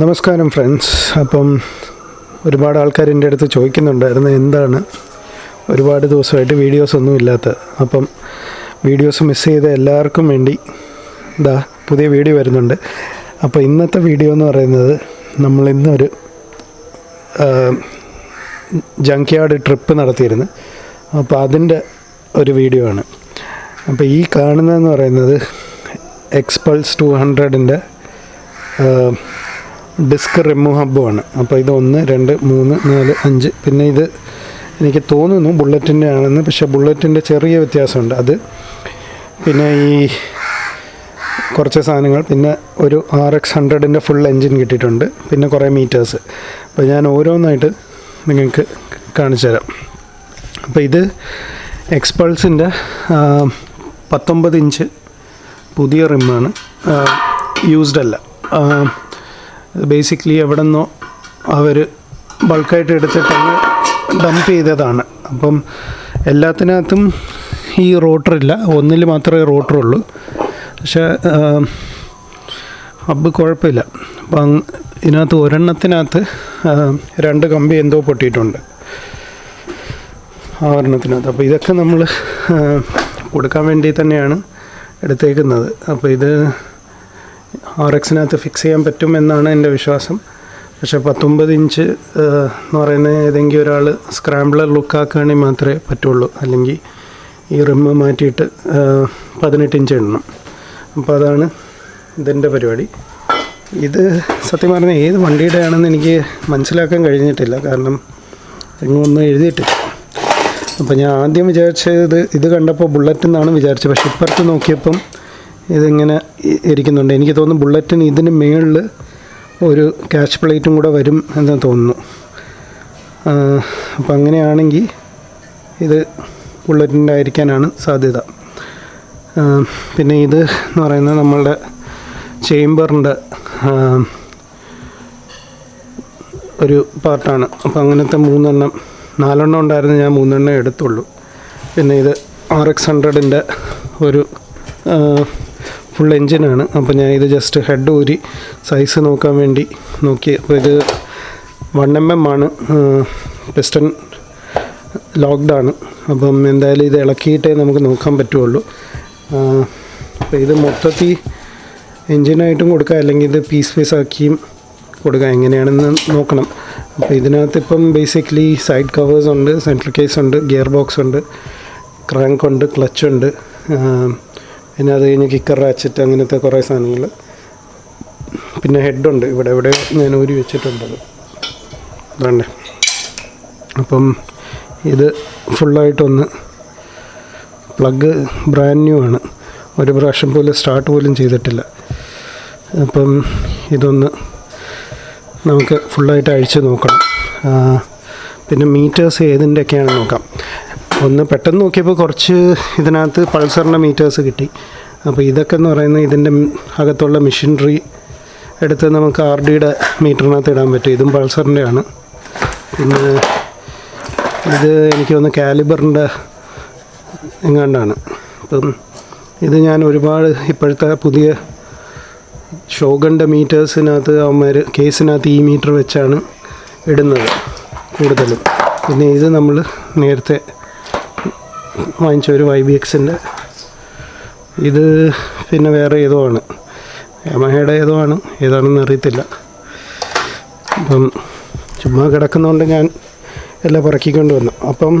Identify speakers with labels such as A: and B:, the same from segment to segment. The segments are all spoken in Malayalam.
A: നമസ്കാരം ഫ്രണ്ട്സ്. അപ്പം ഒരുപാട് ആൾക്കാർ എന്റെ അടുത്ത് ചോദിക്കുന്നുണ്ടായിരുന്നു എന്താണ് ഒരുപാട് ദിവസമായിട്ട് വീഡിയോസ് ഒന്നും ഇല്ലാത്ത. അപ്പം വീഡിയോസ് മിസ് ചെയ്ത എല്ലാവർക്കും വേണ്ടി ഇതാ പുതിയ വീഡിയോ വരുന്നുണ്ട്. അപ്പോൾ ഇന്നത്തെ വീഡിയോ എന്ന് പറയുന്നത് നമ്മൾ ഇന്നൊരു ജങ്ക് യാർഡ് ട്രിപ്പ് നടത്തിയിരുന്നു. അപ്പോൾ അതിന്റെ ഒരു വീഡിയോ ആണ്. അപ്പോൾ ഈ കാണുന്നതെന്ന് പറയുന്നത് എക്സ്പൾസ് ടു ഹൺഡ്രഡിന്റെ ഡിസ്ക് റിമൂവ് ഹബ്ബുമാണ് അപ്പോൾ ഇത് ഒന്ന് രണ്ട് മൂന്ന് നാല് അഞ്ച്. പിന്നെ ഇത് എനിക്ക് തോന്നുന്നു ബുള്ളറ്റിന്റെ ആണെന്ന് പക്ഷേ ബുള്ളറ്റിന്റെ ചെറിയ വ്യത്യാസമുണ്ട്. അത് പിന്നെ ഈ കുറച്ച് സാധനങ്ങൾ. പിന്നെ ഒരു ആർ എക്സ് ഹൺഡ്രഡിന്റെ ഫുൾ എൻജിൻ കിട്ടിയിട്ടുണ്ട്. പിന്നെ കുറേ മീറ്റേഴ്സ്. അപ്പോൾ ഞാൻ ഓരോന്നായിട്ട് നിങ്ങൾക്ക് കാണിച്ചു തരാം. അപ്പോൾ ഇത് എക്സ്പൾസിന്റെ പത്തൊമ്പത് ഇഞ്ച് പുതിയ റിമ്മാണ് യൂസ്ഡ് അല്ല. ബേസിക്കലി എവിടെ നിന്നോ അവർ ബൾക്കായിട്ട് എടുത്തിട്ടങ്ങ് ഡംപ് ചെയ്തതാണ്. അപ്പം എല്ലാത്തിനകത്തും ഈ റോട്ടറില്ല ഒന്നിൽ മാത്രമേ റോട്ടറുള്ളൂ പക്ഷേ ഹബ്ബ് കുഴപ്പമില്ല. അപ്പം ഇതിനകത്ത് ഒരെണ്ണത്തിനകത്ത് രണ്ട് കമ്പി എന്തോ പൊട്ടിയിട്ടുണ്ട്. ആ ഒരെണ്ണത്തിനകത്ത്. അപ്പോൾ ഇതൊക്കെ നമ്മൾ കൊടുക്കാൻ വേണ്ടി തന്നെയാണ് എടുത്തേക്കുന്നത്. അപ്പോൾ ഇത് ആർ എക്സിനകത്ത് ഫിക്സ് ചെയ്യാൻ പറ്റും എന്നാണ് എന്റെ വിശ്വാസം. പക്ഷേ പത്തൊമ്പത് ഇഞ്ച് എന്ന് പറയുന്ന ഏതെങ്കിലും ഒരാൾ സ്ക്രാമ്പിളർ ലുക്കാക്കുകയാണെങ്കിൽ മാത്രമേ പറ്റുള്ളൂ. അല്ലെങ്കിൽ ഈ റിമ്മ് മാറ്റിയിട്ട് പതിനെട്ട് ഇഞ്ച് ഇടണം അപ്പോൾ അതാണ് ഇതിന്റെ പരിപാടി. ഇത് സത്യം പറഞ്ഞാൽ ഏത് വണ്ടിയുടെ ആണെന്ന് എനിക്ക് മനസ്സിലാക്കാൻ കഴിഞ്ഞിട്ടില്ല. കാരണം എങ്ങും ഒന്നും എഴുതിയിട്ടില്ല. അപ്പോൾ ഞാൻ ആദ്യം വിചാരിച്ചത് ഇത് കണ്ടപ്പോൾ ബുള്ളറ്റ് എന്നാണ് വിചാരിച്ചത്. പക്ഷെ ഇപ്പുറത്ത് നോക്കിയപ്പം ഇതിങ്ങനെ ഇരിക്കുന്നുണ്ട്. എനിക്ക് തോന്നുന്നു ബുള്ളറ്റിന് ഇതിന് മേളിൽ ഒരു ക്യാഷ് പ്ലേറ്റും കൂടെ വരും എന്ന് തോന്നുന്നു. അപ്പം അങ്ങനെയാണെങ്കിൽ ഇത് ബുള്ളറ്റിന്റെ ആയിരിക്കാനാണ് സാധ്യത. പിന്നെ ഇത് എന്ന് പറയുന്നത് നമ്മളുടെ ചേംബറിന്റെ ഒരു പാർട്ടാണ്. അപ്പോൾ അങ്ങനത്തെ മൂന്നെണ്ണം നാലെണ്ണം ഉണ്ടായിരുന്നു ഞാൻ മൂന്നെണ്ണം എടുത്തുള്ളൂ. പിന്നെ ഇത് ആർ എക്സ് ഹൺഡ്രഡിന്റെ ഒരു ഫുൾ എൻജിനാണ് അപ്പോൾ ഞാൻ ഇത് ജസ്റ്റ് ഹെഡ് ഊരി സൈസ് നോക്കാൻ വേണ്ടി നോക്കി. അപ്പോൾ ഇത് വൺ എം എം ആണ്. പിസ്റ്റൺ ലോക്ക്ഡാണ് അപ്പം എന്തായാലും ഇത് ഇളക്കിയിട്ടേ നമുക്ക് നോക്കാൻ പറ്റുള്ളൂ. അപ്പോൾ ഇത് മൊത്തത്തിൽ എൻജിനായിട്ടും കൊടുക്കാം. അല്ലെങ്കിൽ ഇത് പീസ് പീസ് ആക്കിയും കൊടുക്കാം. എങ്ങനെയാണെന്ന് നോക്കണം. അപ്പോൾ ഇതിനകത്ത് ഇപ്പം ബേസിക്കലി സൈഡ് കവേഴ്സ് ഉണ്ട് സെൻട്രൽ കേസ് ഉണ്ട് ഗിയർ ബോക്സ് ഉണ്ട് ക്രാങ്ക് ഉണ്ട് ക്ലച്ച് ഉണ്ട്. പിന്നെ അത് കഴിഞ്ഞ് കിക്കർ റാച്ചറ്റ് അങ്ങനത്തെ കുറേ സാധനങ്ങൾ. പിന്നെ ഹെഡുണ്ട് ഇവിടെ ഇവിടെ ഞാൻ ഊരി വെച്ചിട്ടുണ്ടത് വേണ്ടേ? അപ്പം ഇത് ഫുള്ളായിട്ടൊന്ന് പ്ലഗ് ബ്രാൻഡ് ന്യൂ ആണ്. ഒരു പ്രാവശ്യം പോലും സ്റ്റാർട്ട് പോലും ചെയ്തിട്ടില്ല. അപ്പം ഇതൊന്ന് നമുക്ക് ഫുള്ളായിട്ട് അഴിച്ച് നോക്കണം. പിന്നെ മീറ്റേഴ്സ് ഏതിന്റെയൊക്കെയാണ് നോക്കാം. ഒന്ന് പെട്ടെന്ന് നോക്കിയപ്പോൾ കുറച്ച് ഇതിനകത്ത് പൾസറിന്റെ മീറ്റേഴ്സ് കിട്ടി. അപ്പോൾ ഇതൊക്കെ എന്ന് പറയുന്നത് ഇതിന്റെ അകത്തുള്ള മെഷീനറി എടുത്ത് നമുക്ക് ആർ ഡിയുടെ മീറ്ററിനകത്ത് ഇടാൻ പറ്റും. ഇതും പൾസറിന്റെ ആണ് പിന്നെ ഇത് എനിക്ക് തോന്നുന്നു കാലിബറിന്റെ എങ്ങാണ്ടാണ്. അപ്പം ഇത് ഞാൻ ഒരുപാട് ഇപ്പോഴത്തെ പുതിയ ഷോഗന്റെ മീറ്റേഴ്സിനകത്ത് അവന്മാർ കേസിനകത്ത് ഈ മീറ്റർ വെച്ചാണ് ഇടുന്നത് കൂടുതലും. പിന്നെ ഇത് നമ്മൾ നേരത്തെ വാങ്ങിച്ച ഒരു വൈ ബി എക്സിന്റെ ഇത് പിന്നെ വേറെ ഏതോ ആണ് യമഹയുടെ ഏതോ ആണ് ഏതാണെന്ന് അറിയത്തില്ല. അപ്പം ചുമ്മാ കിടക്കുന്നതുകൊണ്ട് ഞാൻ എല്ലാം പറക്കിക്കൊണ്ട് വന്നു. അപ്പം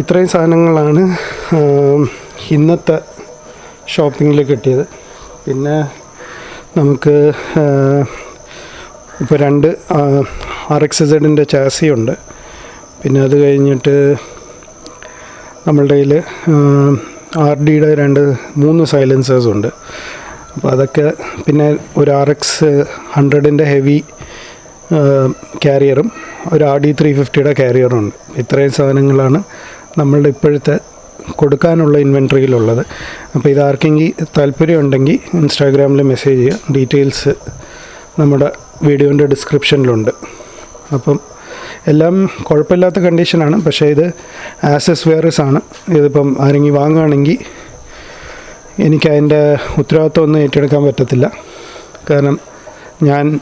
A: ഇത്രയും സാധനങ്ങളാണ് ഇന്നത്തെ ഷോപ്പിങ്ങിൽ കിട്ടിയത്. പിന്നെ നമുക്ക് ഇപ്പോൾ രണ്ട് ആർ എക്സ് സെഡിന്റെ ചാസിയുണ്ട്. പിന്നെ അത് കഴിഞ്ഞിട്ട് നമ്മളുടെ കയ്യിൽ ആർ ഡിയുടെ രണ്ട് മൂന്ന് സൈലൻസേഴ്സ് ഉണ്ട്. അപ്പോൾ അതൊക്കെ പിന്നെ ഒരു ആർ എക്സ് ഹൺഡ്രഡിന്റെ ഹെവി ക്യാരിയറും ഒരു ആർ ഡി ത്രീ ഫിഫ്റ്റിയുടെ ക്യാരിയറും ഉണ്ട്. ഇത്രയും സാധനങ്ങളാണ് നമ്മളുടെ ഇപ്പോഴത്തെ കൊടുക്കാനുള്ള ഇൻവെൻട്രിയിലുള്ളത്. അപ്പോൾ ഇത് ആർക്കെങ്കിൽ താല്പര്യമുണ്ടെങ്കിൽ ഇൻസ്റ്റാഗ്രാമിൽ മെസ്സേജ് ചെയ്യുക. ഡീറ്റെയിൽസ് നമ്മുടെ വീഡിയോന്റെ ഡിസ്ക്രിപ്ഷനിലുണ്ട് അപ്പം എല്ലാം കുഴപ്പമില്ലാത്ത കണ്ടീഷനാണ്. പക്ഷേ ഇത് ആസസ് വെയർസ് ആണ്. ഇതിപ്പം ആരെങ്കിലും വാങ്ങുകയാണെങ്കിൽ എനിക്ക് അതിന്റെ ഉത്തരവാദിത്വം ഒന്നും ഏറ്റെടുക്കാൻ പറ്റത്തില്ല. കാരണം ഞാൻ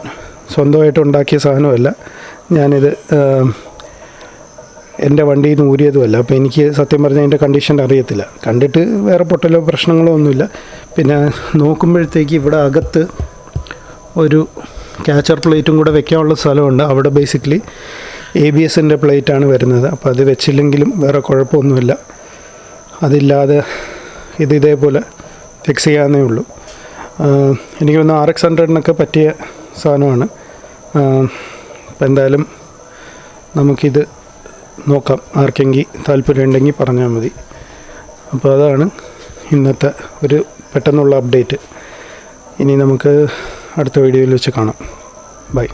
A: സ്വന്തമായിട്ട് ഉണ്ടാക്കിയ സാധനമല്ല. ഞാനിത് എന്റെ വണ്ടിയിൽ നിന്ന് ഊരിയതുമല്ല. അപ്പോൾ എനിക്ക് സത്യം പറഞ്ഞാൽ അതിന്റെ കണ്ടീഷൻ അറിയത്തില്ല. കണ്ടിട്ട് വേറെ പൊട്ടലോ പ്രശ്നങ്ങളോ ഒന്നുമില്ല. പിന്നെ നോക്കുമ്പോഴത്തേക്ക് ഇവിടെ അകത്ത് ഒരു ക്യാച്ചർ പ്ലേറ്റും കൂടെ വെക്കാനുള്ള സ്ഥലമുണ്ട്. അവിടെ ബേസിക്കലി എ ബി എസിന്റെ പ്ലേറ്റാണ് വരുന്നത്. അപ്പോൾ അത് വെച്ചില്ലെങ്കിലും വേറെ കുഴപ്പമൊന്നുമില്ല. അതില്ലാതെ ഇത് ഇതേപോലെ ഫിക്സ് ചെയ്യാവുന്നേ ഉള്ളൂ. എനിക്ക് തോന്നുന്നു ആർ എക്സ് ഹൺഡ്രഡിനൊക്കെ പറ്റിയ സാധനമാണ്. അപ്പം എന്തായാലും നമുക്കിത് നോക്കാം. ആർക്കെങ്കിൽ താല്പര്യമുണ്ടെങ്കിൽ പറഞ്ഞാൽ മതി. അപ്പോൾ അതാണ് ഇന്നത്തെ ഒരു പെട്ടെന്നുള്ള അപ്ഡേറ്റ് ഇനി നമുക്ക് അടുത്ത വീഡിയോയിൽ വെച്ച് കാണാം. ബൈ